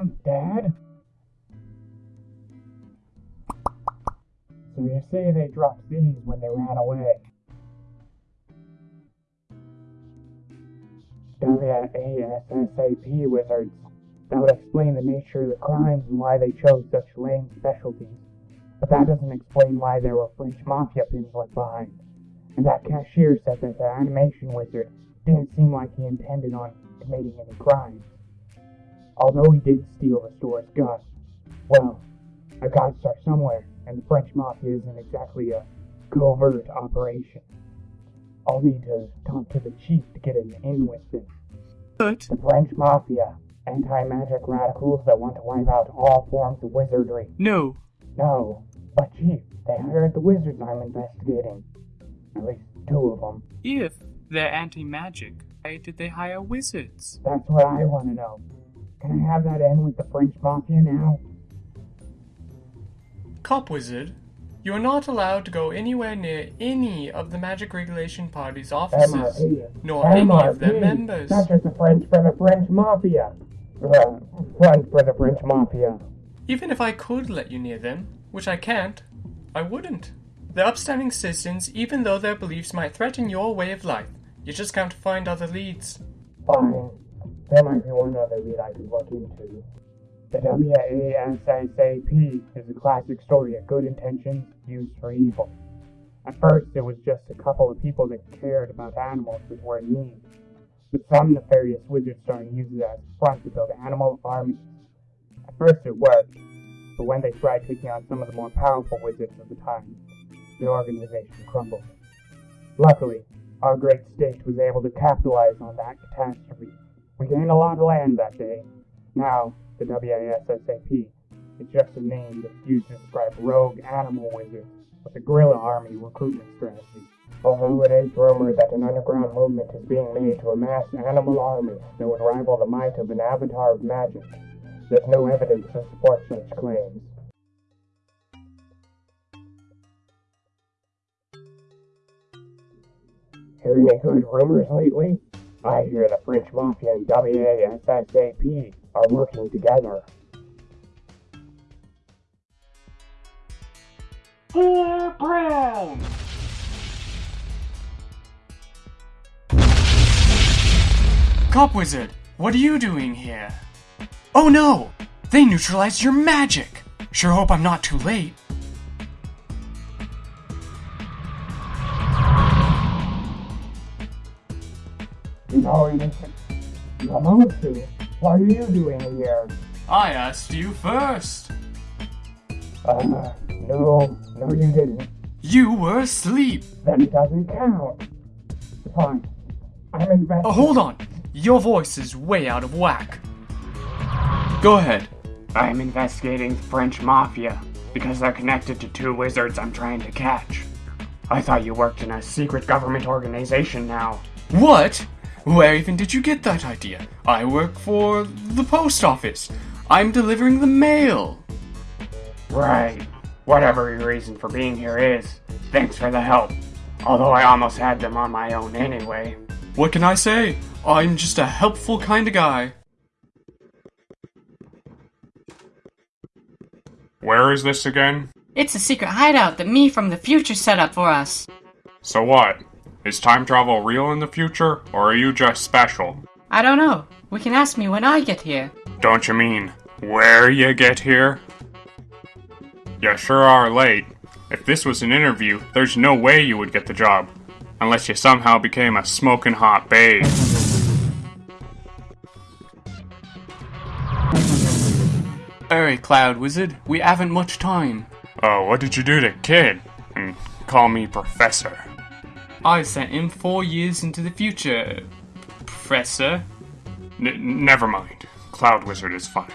Mom? Dad? So you say they dropped these when they ran away? WASSAP wizards. That would explain the nature of the crimes and why they chose such lame specialties. But that doesn't explain why there were French mafia pins left behind. And that cashier said that the animation wizard didn't seem like he intended on committing any crimes. Although he did steal the store's gun. Well, I gotta start somewhere, and the French mafia isn't exactly a covert operation. I'll need to talk to the chief to get an in with them. But The French mafia, anti-magic radicals that want to wipe out all forms of wizardry. no, No, but chief, they hired the wizards I'm investigating. At least two of them. if they're anti-magic, why did they hire wizards? That's what I want to know. Can I have that in with the French mafia now? Cop Wizard, you are not allowed to go anywhere near any of the Magic Regulation Party's offices, MRP. nor any of their members. That's just the French for the French mafia. Uh, French for the French mafia. Even if I could let you near them, which I can't, I wouldn't. They're upstanding citizens, even though their beliefs might threaten your way of life. You just can't find other leads. Fine. There might be one other lead I could look into. The um, WASSAP is a classic story of good intentions used for evil. At first, it was just a couple of people that cared about animals that were in need. But some nefarious wizards started using it as a front to build animal armies. At first, it worked, but when they tried taking on some of the more powerful wizards of the time, the organization crumbled. Luckily, our great state was able to capitalize on that catastrophe. We gained a lot of land that day. Now, the WASSAP is just a name that's used to describe rogue animal wizards with a guerrilla army recruitment strategy. Although it is rumored that an underground movement is being made to amass an animal armies that would rival the might of an avatar of magic, there's no evidence to support such claims. Hearing any good rumors lately? I hear the French Mafia and WASSAP are working together. Blair Brown! Cop Wizard, what are you doing here? Oh no! They neutralized your magic! Sure hope I'm not too late. You supposed to. What are you doing here? I asked you first. Uh, no, no you didn't. You were asleep. Then it doesn't count. Fine. I'm invested. Oh, hold on. Your voice is way out of whack. Go ahead. I'm investigating the French Mafia because they're connected to two wizards I'm trying to catch. I thought you worked in a secret government organization now. What? Where even did you get that idea? I work for the post office. I'm delivering the mail. Right. Whatever your reason for being here is, thanks for the help. Although I almost had them on my own anyway. What can I say? I'm just a helpful kind of guy. Where is this again? It's a secret hideout that me from the future set up for us. So what? Is time travel real in the future, or are you just special? I don't know. We can ask me when I get here. Don't you mean where you get here? You sure are late. If this was an interview, there's no way you would get the job. Unless you somehow became a smoking hot babe. Alright, Cloud Wizard, we haven't much time. Oh, what did you do to Kid? And call me Professor. I sent him four years into the future, Professor. N- never mind. Cloud Wizard is fine.